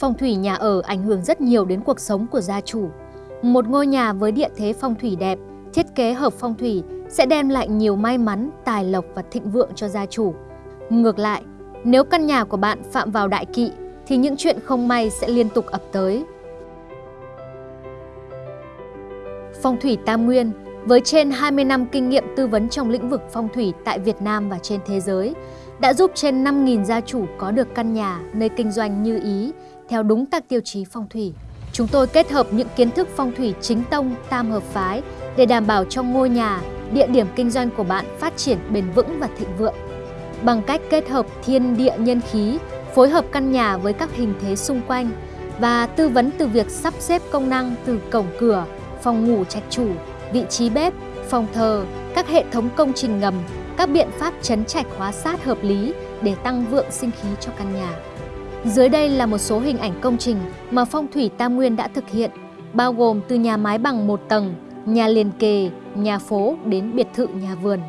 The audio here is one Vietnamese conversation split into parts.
Phong thủy nhà ở ảnh hưởng rất nhiều đến cuộc sống của gia chủ. Một ngôi nhà với địa thế phong thủy đẹp, thiết kế hợp phong thủy sẽ đem lại nhiều may mắn, tài lộc và thịnh vượng cho gia chủ. Ngược lại, nếu căn nhà của bạn phạm vào đại kỵ thì những chuyện không may sẽ liên tục ập tới. Phong thủy Tam Nguyên với trên 20 năm kinh nghiệm tư vấn trong lĩnh vực phong thủy tại Việt Nam và trên thế giới, đã giúp trên 5.000 gia chủ có được căn nhà nơi kinh doanh như ý, theo đúng các tiêu chí phong thủy. Chúng tôi kết hợp những kiến thức phong thủy chính tông, tam hợp phái để đảm bảo cho ngôi nhà, địa điểm kinh doanh của bạn phát triển bền vững và thịnh vượng. Bằng cách kết hợp thiên địa nhân khí, phối hợp căn nhà với các hình thế xung quanh và tư vấn từ việc sắp xếp công năng từ cổng cửa, phòng ngủ trạch chủ, vị trí bếp, phòng thờ, các hệ thống công trình ngầm, các biện pháp chấn trạch hóa sát hợp lý để tăng vượng sinh khí cho căn nhà. Dưới đây là một số hình ảnh công trình mà Phong thủy Tam Nguyên đã thực hiện, bao gồm từ nhà mái bằng một tầng, nhà liền kề, nhà phố đến biệt thự nhà vườn.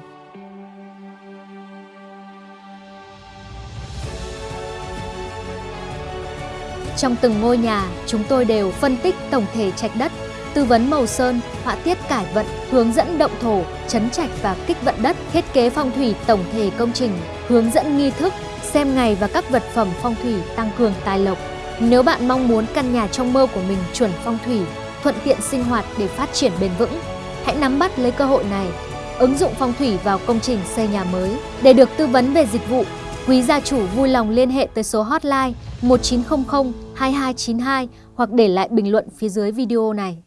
Trong từng ngôi nhà, chúng tôi đều phân tích tổng thể trạch đất, tư vấn màu sơn, họa tiết cải vận, hướng dẫn động thổ, chấn trạch và kích vận đất, thiết kế phong thủy tổng thể công trình, hướng dẫn nghi thức, xem ngày và các vật phẩm phong thủy tăng cường tài lộc. Nếu bạn mong muốn căn nhà trong mơ của mình chuẩn phong thủy, thuận tiện sinh hoạt để phát triển bền vững, hãy nắm bắt lấy cơ hội này. Ứng dụng phong thủy vào công trình xây nhà mới. Để được tư vấn về dịch vụ, quý gia chủ vui lòng liên hệ tới số hotline 1900 2292 hoặc để lại bình luận phía dưới video này.